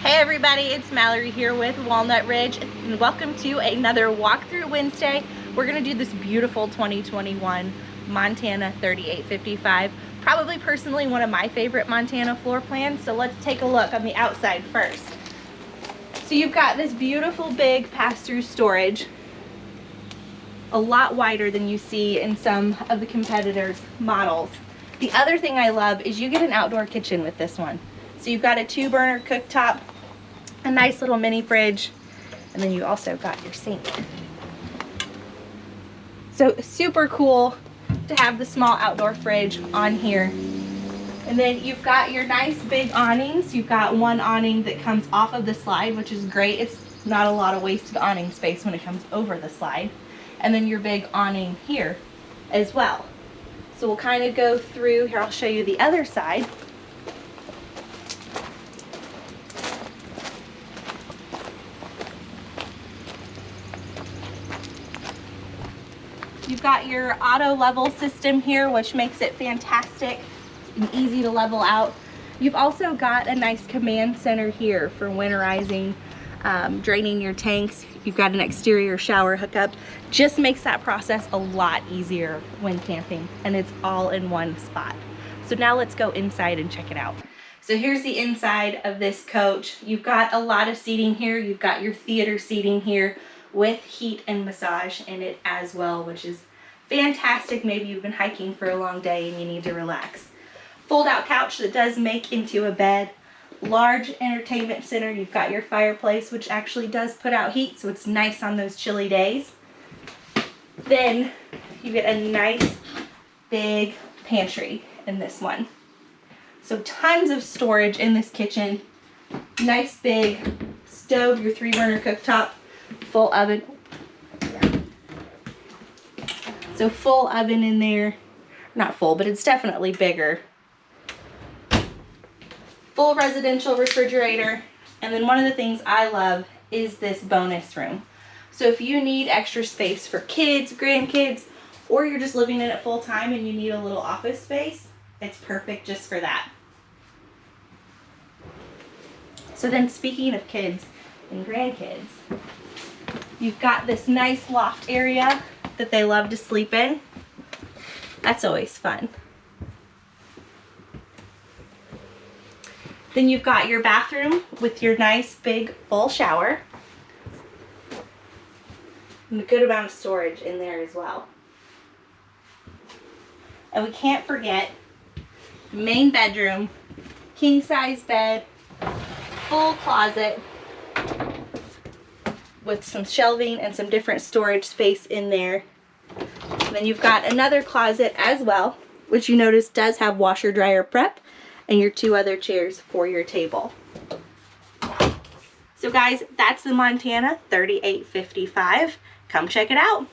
Hey everybody, it's Mallory here with Walnut Ridge and welcome to another walkthrough Wednesday. We're gonna do this beautiful 2021 Montana 3855. Probably personally one of my favorite Montana floor plans. So let's take a look on the outside first. So you've got this beautiful big pass-through storage, a lot wider than you see in some of the competitors' models. The other thing I love is you get an outdoor kitchen with this one. So you've got a two burner cooktop, a nice little mini fridge, and then you also got your sink. So super cool to have the small outdoor fridge on here. And then you've got your nice big awnings. You've got one awning that comes off of the slide, which is great. It's not a lot of wasted awning space when it comes over the slide. And then your big awning here as well. So we'll kind of go through, here I'll show you the other side. You've got your auto level system here, which makes it fantastic and easy to level out. You've also got a nice command center here for winterizing, um, draining your tanks. You've got an exterior shower hookup. Just makes that process a lot easier when camping and it's all in one spot. So now let's go inside and check it out. So here's the inside of this coach. You've got a lot of seating here. You've got your theater seating here with heat and massage in it as well, which is fantastic. Maybe you've been hiking for a long day and you need to relax. Fold out couch that does make into a bed. Large entertainment center. You've got your fireplace, which actually does put out heat, so it's nice on those chilly days. Then you get a nice big pantry in this one. So tons of storage in this kitchen. Nice big stove, your three burner cooktop, full oven. So full oven in there. Not full, but it's definitely bigger. Full residential refrigerator. And then one of the things I love is this bonus room. So if you need extra space for kids, grandkids, or you're just living in it full time and you need a little office space, it's perfect just for that. So then speaking of kids and grandkids, You've got this nice loft area that they love to sleep in. That's always fun. Then you've got your bathroom with your nice big full shower. And a good amount of storage in there as well. And we can't forget main bedroom, king size bed, full closet, with some shelving and some different storage space in there. And then you've got another closet as well, which you notice does have washer dryer prep and your two other chairs for your table. So guys, that's the Montana 3855. Come check it out.